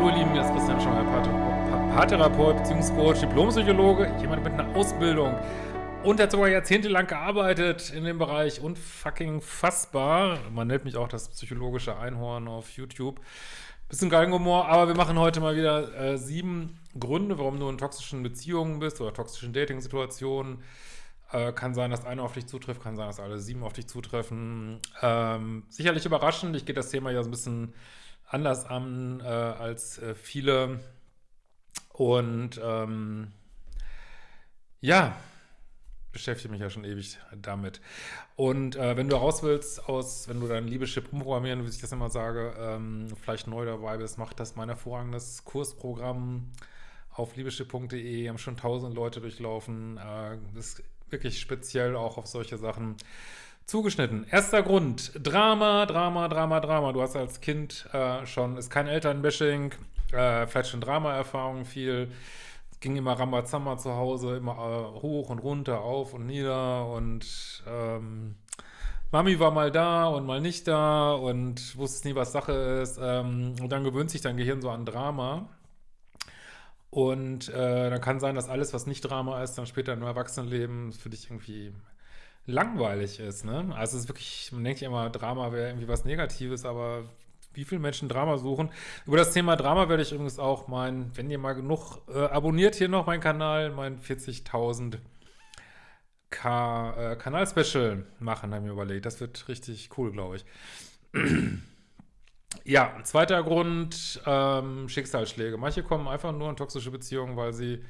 Hallo ihr Lieben, hier ist Christian Schauer, Paartherapeut, Beziehungscoach, Diplompsychologe, jemand mit einer Ausbildung und hat sogar jahrzehntelang gearbeitet in dem Bereich und fucking fassbar. Man nennt mich auch das psychologische Einhorn auf YouTube. Bisschen Galgenhumor, aber wir machen heute mal wieder äh, sieben Gründe, warum du in toxischen Beziehungen bist oder toxischen Dating-Situationen. Äh, kann sein, dass einer auf dich zutrifft, kann sein, dass alle sieben auf dich zutreffen. Ähm, sicherlich überraschend, ich gehe das Thema ja so ein bisschen anders an äh, als äh, viele. Und ähm, ja, beschäftige mich ja schon ewig damit. Und äh, wenn du raus willst aus, wenn du dein Liebeschip umprogrammieren, wie ich das immer sage, ähm, vielleicht neu dabei bist, mach das mein hervorragendes Kursprogramm auf liebeschip.de. Haben schon tausend Leute durchlaufen. Äh, ist wirklich speziell auch auf solche Sachen zugeschnitten. Erster Grund, Drama, Drama, Drama, Drama. Du hast als Kind äh, schon, ist kein Elternbashing, äh, vielleicht schon Drama-Erfahrung viel. Ging immer Rambazamba zu Hause, immer äh, hoch und runter, auf und nieder und ähm, Mami war mal da und mal nicht da und wusste nie, was Sache ist. Ähm, und dann gewöhnt sich dein Gehirn so an Drama. Und äh, dann kann sein, dass alles, was nicht Drama ist, dann später im Erwachsenenleben für dich irgendwie langweilig ist, ne? Also es ist wirklich, man denkt ja immer, Drama wäre irgendwie was Negatives, aber wie viele Menschen Drama suchen. Über das Thema Drama werde ich übrigens auch mein, wenn ihr mal genug äh, abonniert hier noch meinen Kanal, mein 40.000 K äh, Kanal-Special machen, haben wir überlegt. Das wird richtig cool, glaube ich. ja, zweiter Grund, ähm, Schicksalsschläge. Manche kommen einfach nur in toxische Beziehungen, weil sie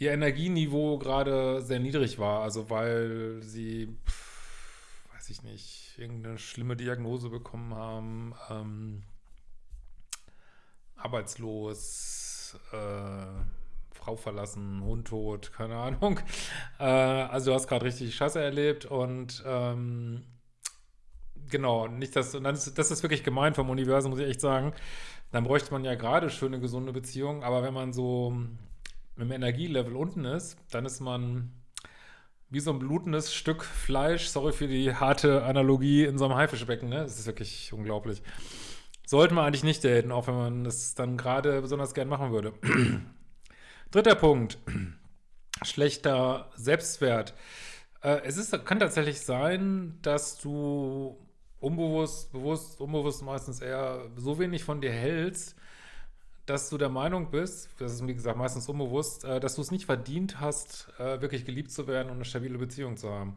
ihr Energieniveau gerade sehr niedrig war. Also weil sie, pff, weiß ich nicht, irgendeine schlimme Diagnose bekommen haben, ähm, arbeitslos, äh, Frau verlassen, Hund tot, keine Ahnung. Äh, also du hast gerade richtig Scheiße erlebt und ähm, genau, nicht das, und ist, das ist wirklich gemein vom Universum, muss ich echt sagen. Dann bräuchte man ja gerade schöne, gesunde Beziehungen, aber wenn man so dem Energielevel unten ist, dann ist man wie so ein blutendes Stück Fleisch, sorry für die harte Analogie, in so einem Haifischbecken, ne? Das ist wirklich unglaublich. Sollte man eigentlich nicht daten, auch wenn man das dann gerade besonders gern machen würde. Dritter Punkt. Schlechter Selbstwert. Äh, es ist, kann tatsächlich sein, dass du unbewusst, bewusst, unbewusst meistens eher so wenig von dir hältst, dass du der Meinung bist, das ist wie gesagt meistens unbewusst, äh, dass du es nicht verdient hast, äh, wirklich geliebt zu werden und eine stabile Beziehung zu haben.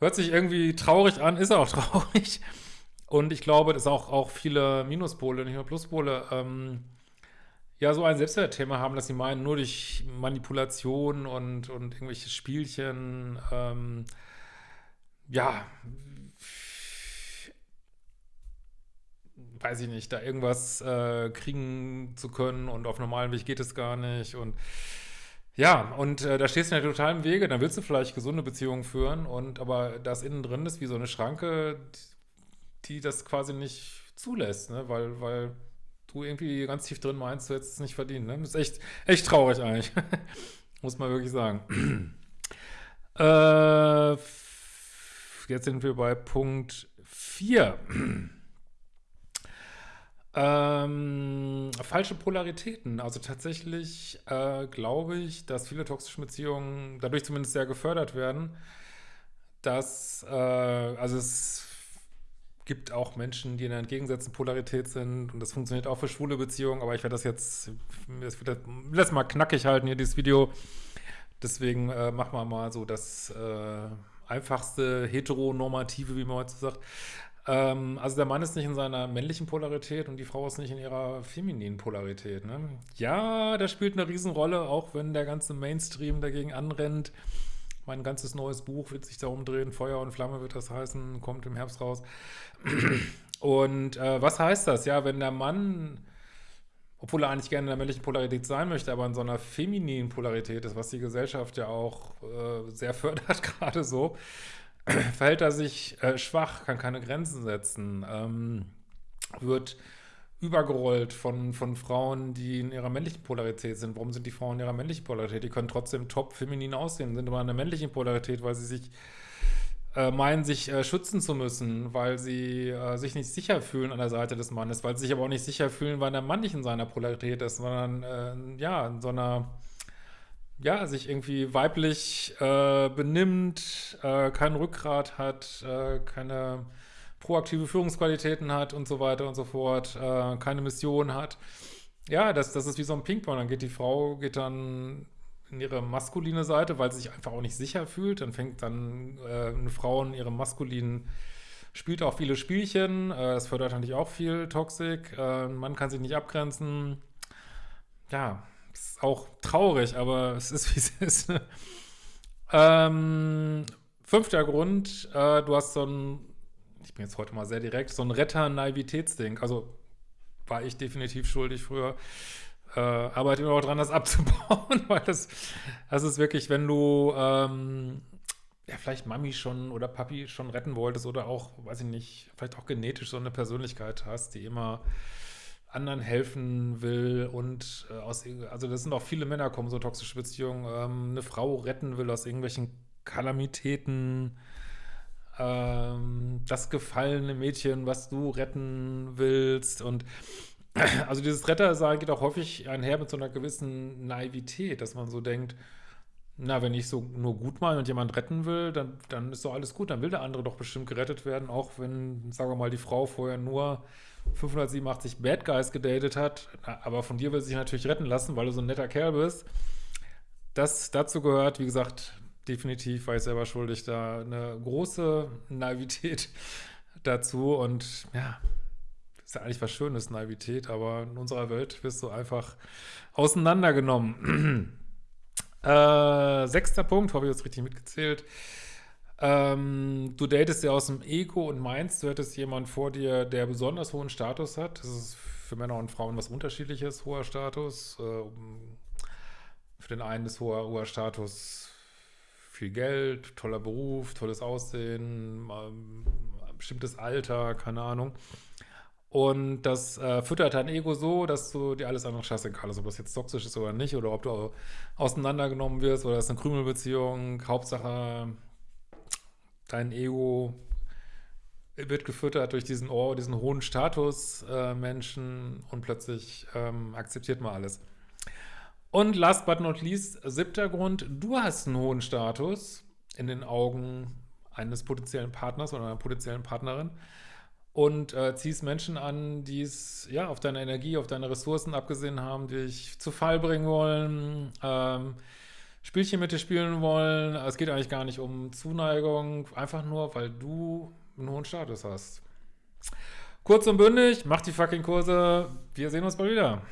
Hört sich irgendwie traurig an, ist auch traurig. Und ich glaube, dass auch, auch viele Minuspole, nicht nur Pluspole, ähm, ja, so ein Selbstwertthema haben, dass sie meinen, nur durch Manipulation und, und irgendwelche Spielchen, ähm, ja, weiß ich nicht, da irgendwas äh, kriegen zu können und auf normalem Weg geht es gar nicht und ja, und äh, da stehst du ja total im Wege, dann willst du vielleicht gesunde Beziehungen führen und aber das innen drin ist wie so eine Schranke, die, die das quasi nicht zulässt, ne, weil, weil du irgendwie ganz tief drin meinst, du hättest es nicht verdient, ne, das ist echt, echt traurig eigentlich, muss man wirklich sagen. äh, jetzt sind wir bei Punkt 4. Ähm, falsche Polaritäten. Also tatsächlich äh, glaube ich, dass viele toxische Beziehungen dadurch zumindest sehr gefördert werden, dass, äh, also es gibt auch Menschen, die in einer entgegengesetzten Polarität sind und das funktioniert auch für schwule Beziehungen, aber ich werde das jetzt, das wird das mal knackig halten hier, dieses Video. Deswegen äh, machen wir mal so das äh, einfachste heteronormative, wie man heute sagt. Ähm, also der Mann ist nicht in seiner männlichen Polarität und die Frau ist nicht in ihrer femininen Polarität. Ne? Ja, das spielt eine Riesenrolle, auch wenn der ganze Mainstream dagegen anrennt. Mein ganzes neues Buch wird sich darum drehen, Feuer und Flamme wird das heißen, kommt im Herbst raus. Und äh, was heißt das? Ja, wenn der Mann, obwohl er eigentlich gerne in der männlichen Polarität sein möchte, aber in so einer femininen Polarität ist, was die Gesellschaft ja auch äh, sehr fördert, gerade so, verhält er sich äh, schwach, kann keine Grenzen setzen, ähm, wird übergerollt von, von Frauen, die in ihrer männlichen Polarität sind. Warum sind die Frauen in ihrer männlichen Polarität? Die können trotzdem top feminin aussehen, sind aber in der männlichen Polarität, weil sie sich äh, meinen, sich äh, schützen zu müssen, weil sie äh, sich nicht sicher fühlen an der Seite des Mannes, weil sie sich aber auch nicht sicher fühlen, weil der Mann nicht in seiner Polarität ist, sondern äh, ja, in so einer, ja, sich irgendwie weiblich äh, benimmt, äh, kein Rückgrat hat, keine proaktive Führungsqualitäten hat und so weiter und so fort, keine Mission hat. Ja, das, das ist wie so ein Ping-Pong. Dann geht die Frau, geht dann in ihre maskuline Seite, weil sie sich einfach auch nicht sicher fühlt. Dann fängt dann äh, eine Frau in ihrem maskulinen, spielt auch viele Spielchen. Äh, das fördert natürlich auch viel Toxik. Äh, man kann sich nicht abgrenzen. Ja, ist auch traurig, aber es ist, wie es ist. ähm, fünfter Grund, äh, du hast so ein, ich bin jetzt heute mal sehr direkt, so ein Retter-Naivitätsding. Also war ich definitiv schuldig früher äh, arbeite immer auch dran, das abzubauen, weil das, das ist wirklich, wenn du ähm, ja, vielleicht Mami schon oder Papi schon retten wolltest oder auch, weiß ich nicht, vielleicht auch genetisch so eine Persönlichkeit hast, die immer anderen helfen will und äh, aus, also das sind auch viele Männer kommen so toxische Beziehungen, ähm, eine Frau retten will aus irgendwelchen Kalamitäten, ähm, das gefallene Mädchen, was du retten willst und also dieses Rettersein geht auch häufig einher mit so einer gewissen Naivität, dass man so denkt, na, wenn ich so nur gut meine und jemand retten will, dann, dann ist doch alles gut, dann will der andere doch bestimmt gerettet werden, auch wenn, sagen wir mal, die Frau vorher nur 587 Bad Guys gedatet hat, aber von dir will sich natürlich retten lassen, weil du so ein netter Kerl bist. Das dazu gehört, wie gesagt, definitiv war ich selber schuldig, da eine große Naivität dazu und ja, ist ja eigentlich was Schönes, Naivität, aber in unserer Welt wirst du einfach auseinandergenommen. äh, sechster Punkt, habe ich jetzt richtig mitgezählt. Ähm, du datest ja aus dem Ego und meinst, du hättest jemanden vor dir, der besonders hohen Status hat. Das ist für Männer und Frauen was unterschiedliches, hoher Status. Äh, für den einen ist hoher, hoher Status viel Geld, toller Beruf, tolles Aussehen, ähm, bestimmtes Alter, keine Ahnung. Und das äh, füttert dein Ego so, dass du dir alles andere scheißegal ist, ob das jetzt toxisch ist oder nicht, oder ob du auseinandergenommen wirst, oder das ist eine Krümelbeziehung. Hauptsache, dein Ego wird gefüttert durch diesen, oh, diesen hohen Status äh, Menschen und plötzlich ähm, akzeptiert man alles. Und last but not least, siebter Grund, du hast einen hohen Status in den Augen eines potenziellen Partners oder einer potenziellen Partnerin und äh, ziehst Menschen an, die es ja auf deine Energie, auf deine Ressourcen abgesehen haben, die dich zu Fall bringen wollen, ähm, Spielchen mit dir spielen wollen. Es geht eigentlich gar nicht um Zuneigung, einfach nur, weil du einen hohen Status hast. Kurz und bündig, mach die fucking Kurse. Wir sehen uns bald wieder.